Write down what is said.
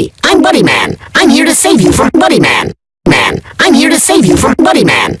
Hey, I'm Buddy Man. I'm here to save you from Buddy Man. Man, I'm here to save you from Buddy Man.